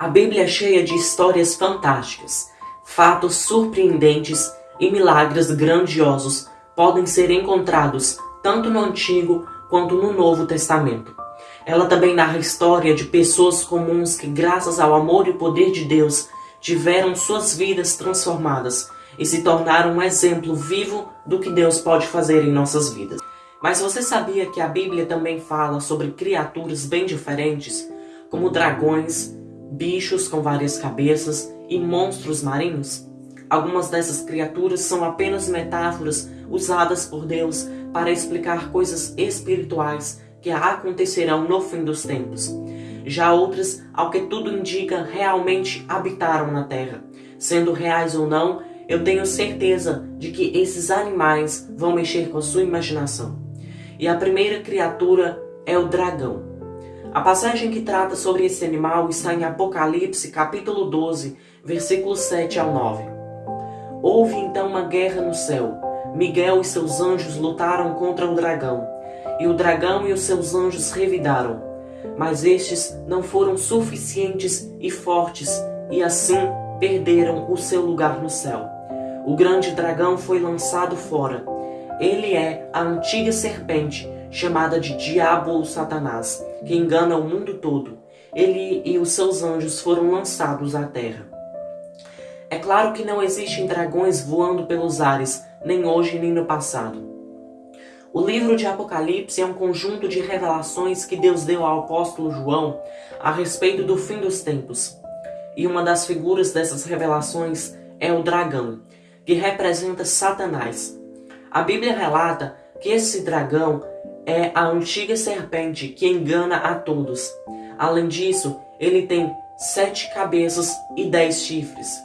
A Bíblia é cheia de histórias fantásticas, fatos surpreendentes e milagres grandiosos podem ser encontrados tanto no Antigo quanto no Novo Testamento. Ela também narra a história de pessoas comuns que, graças ao amor e poder de Deus, tiveram suas vidas transformadas e se tornaram um exemplo vivo do que Deus pode fazer em nossas vidas. Mas você sabia que a Bíblia também fala sobre criaturas bem diferentes, como dragões, bichos com várias cabeças e monstros marinhos? Algumas dessas criaturas são apenas metáforas usadas por Deus para explicar coisas espirituais que acontecerão no fim dos tempos. Já outras, ao que tudo indica, realmente habitaram na Terra. Sendo reais ou não, eu tenho certeza de que esses animais vão mexer com a sua imaginação. E a primeira criatura é o dragão. A passagem que trata sobre esse animal está em Apocalipse, capítulo 12, versículos 7 ao 9. Houve então uma guerra no céu. Miguel e seus anjos lutaram contra o dragão, e o dragão e os seus anjos revidaram. Mas estes não foram suficientes e fortes, e assim perderam o seu lugar no céu. O grande dragão foi lançado fora. Ele é a antiga serpente, chamada de Diabo ou Satanás, que engana o mundo todo. Ele e os seus anjos foram lançados à terra. É claro que não existem dragões voando pelos ares, nem hoje nem no passado. O livro de Apocalipse é um conjunto de revelações que Deus deu ao apóstolo João a respeito do fim dos tempos. E uma das figuras dessas revelações é o dragão, que representa Satanás. A Bíblia relata que esse dragão é a antiga serpente que engana a todos. Além disso, ele tem sete cabeças e dez chifres,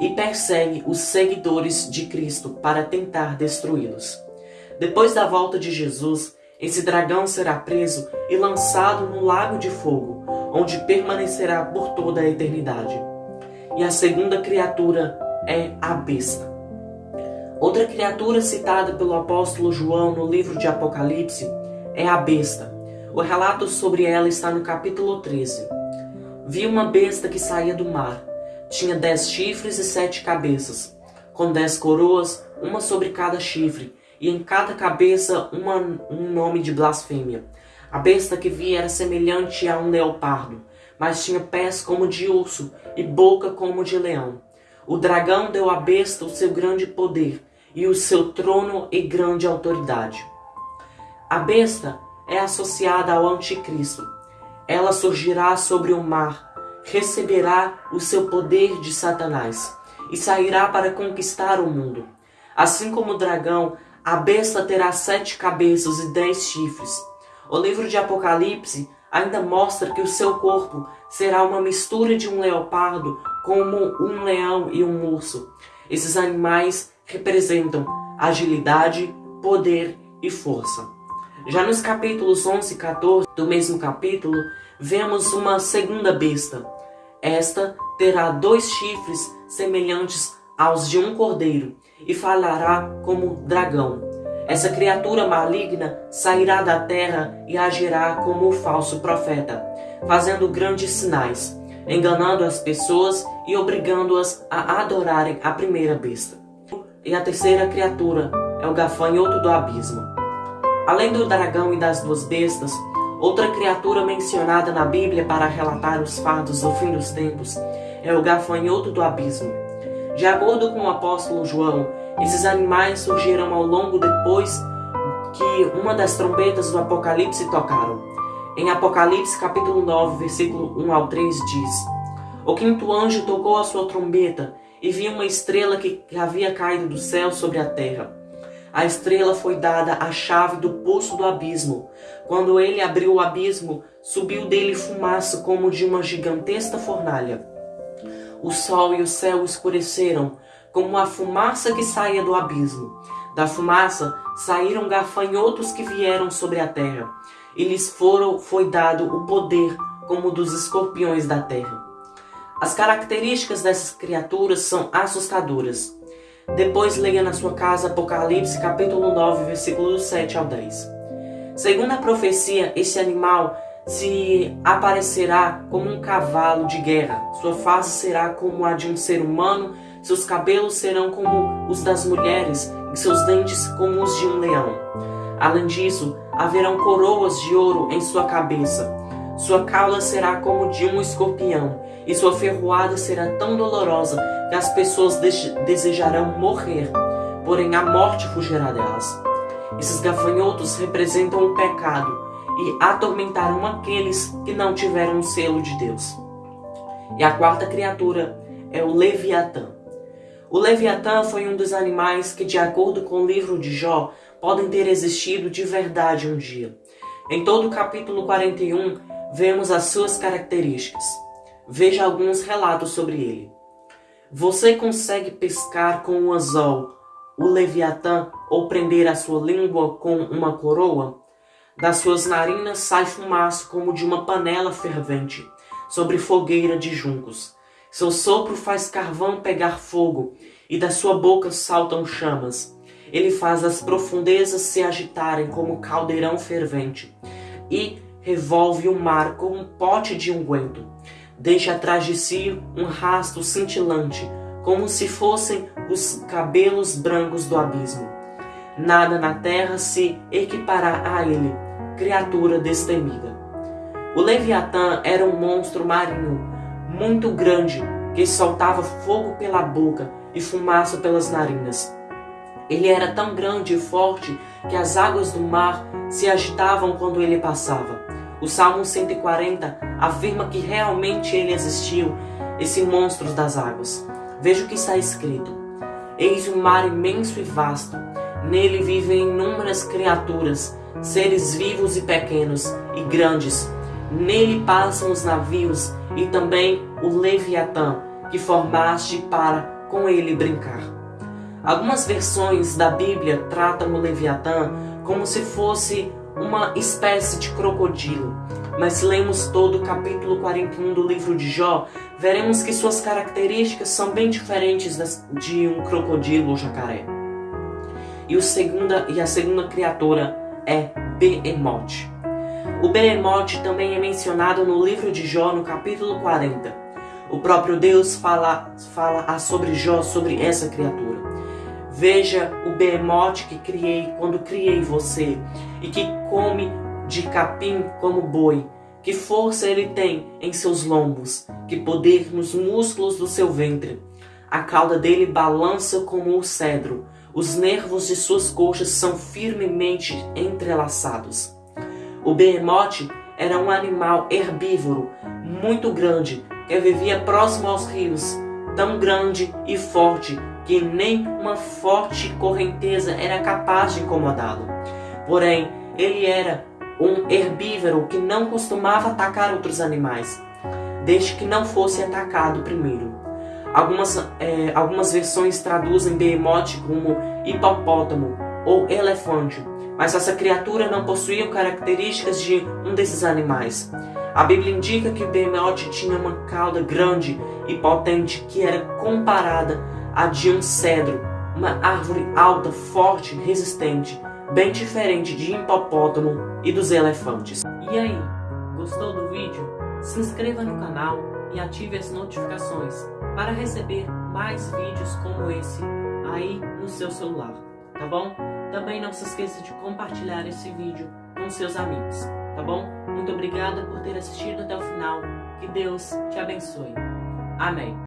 e persegue os seguidores de Cristo para tentar destruí-los. Depois da volta de Jesus, esse dragão será preso e lançado no lago de fogo, onde permanecerá por toda a eternidade. E a segunda criatura é a besta. Outra criatura citada pelo apóstolo João no livro de Apocalipse é a besta. O relato sobre ela está no capítulo 13. Vi uma besta que saía do mar. Tinha dez chifres e sete cabeças, com dez coroas, uma sobre cada chifre, e em cada cabeça uma, um nome de blasfêmia. A besta que vi era semelhante a um leopardo, mas tinha pés como de urso e boca como de leão. O dragão deu à besta o seu grande poder e o seu trono e grande autoridade. A besta é associada ao anticristo. Ela surgirá sobre o mar, receberá o seu poder de Satanás e sairá para conquistar o mundo. Assim como o dragão, a besta terá sete cabeças e dez chifres. O livro de Apocalipse ainda mostra que o seu corpo será uma mistura de um leopardo como um leão e um urso. Esses animais representam agilidade, poder e força. Já nos capítulos 11 e 14 do mesmo capítulo, vemos uma segunda besta. Esta terá dois chifres semelhantes aos de um cordeiro e falará como dragão. Essa criatura maligna sairá da terra e agirá como o falso profeta, fazendo grandes sinais, enganando as pessoas e obrigando-as a adorarem a primeira besta. E a terceira criatura é o gafanhoto do abismo. Além do dragão e das duas bestas, outra criatura mencionada na Bíblia para relatar os fatos do fim dos tempos é o gafanhoto do abismo. De acordo com o apóstolo João, esses animais surgiram ao longo depois que uma das trombetas do Apocalipse tocaram. Em Apocalipse capítulo 9, versículo 1 ao 3 diz: O quinto anjo tocou a sua trombeta e viu uma estrela que havia caído do céu sobre a terra. A estrela foi dada a chave do poço do abismo. Quando ele abriu o abismo, subiu dele fumaça como de uma gigantesca fornalha. O sol e o céu escureceram, como a fumaça que saía do abismo. Da fumaça saíram gafanhotos que vieram sobre a terra, e lhes foram, foi dado o poder como dos escorpiões da terra. As características dessas criaturas são assustadoras. Depois leia na sua casa Apocalipse capítulo 9, versículos 7 ao 10. Segundo a profecia, esse animal se aparecerá como um cavalo de guerra, sua face será como a de um ser humano, seus cabelos serão como os das mulheres e seus dentes como os de um leão. Além disso, haverão coroas de ouro em sua cabeça. Sua cauda será como de um escorpião, e sua ferroada será tão dolorosa que as pessoas desejarão morrer, porém a morte fugirá delas. Esses gafanhotos representam o pecado e atormentarão aqueles que não tiveram o selo de Deus. E a quarta criatura é o Leviatã. O Leviatã foi um dos animais que, de acordo com o livro de Jó, podem ter existido de verdade um dia. Em todo o capítulo 41, vemos as suas características. Veja alguns relatos sobre ele. Você consegue pescar com um anzol o Leviatã ou prender a sua língua com uma coroa? Das suas narinas sai fumaça como de uma panela fervente, sobre fogueira de juncos. Seu sopro faz carvão pegar fogo, e da sua boca saltam chamas. Ele faz as profundezas se agitarem como caldeirão fervente, e revolve o mar como um pote de unguento. Deixa atrás de si um rasto cintilante, como se fossem os cabelos brancos do abismo. Nada na terra se equipará a ele, criatura destemida. O Leviatã era um monstro marinho, muito grande, que soltava fogo pela boca e fumaça pelas narinas. Ele era tão grande e forte que as águas do mar se agitavam quando ele passava. O Salmo 140 afirma que realmente ele existiu, esse monstro das águas. Veja o que está escrito: Eis um mar imenso e vasto, nele vivem inúmeras criaturas seres vivos e pequenos e grandes. Nele passam os navios e também o Leviatã, que formaste para com ele brincar. Algumas versões da Bíblia tratam o Leviatã como se fosse uma espécie de crocodilo, mas se lemos todo o capítulo 41 do livro de Jó, veremos que suas características são bem diferentes das de um crocodilo ou jacaré. E, o segunda, e a segunda criatura é Behemoth. O Behemoth também é mencionado no livro de Jó, no capítulo 40. O próprio Deus fala, fala sobre Jó, sobre essa criatura. Veja o Behemoth que criei quando criei você, e que come de capim como boi. Que força ele tem em seus lombos, que poder nos músculos do seu ventre. A cauda dele balança como o cedro, os nervos de suas coxas são firmemente entrelaçados. O behemoth era um animal herbívoro muito grande que vivia próximo aos rios, tão grande e forte que nem uma forte correnteza era capaz de incomodá-lo. Porém, ele era um herbívoro que não costumava atacar outros animais, desde que não fosse atacado primeiro. Algumas, é, algumas versões traduzem Behemoth como hipopótamo ou elefante, mas essa criatura não possuía características de um desses animais. A Bíblia indica que Behemoth tinha uma cauda grande e potente que era comparada à de um cedro, uma árvore alta, forte, resistente, bem diferente de hipopótamo e dos elefantes. E aí, gostou do vídeo? Se inscreva no canal e ative as notificações para receber mais vídeos como esse aí no seu celular, tá bom? Também não se esqueça de compartilhar esse vídeo com seus amigos, tá bom? Muito obrigada por ter assistido até o final. Que Deus te abençoe. Amém.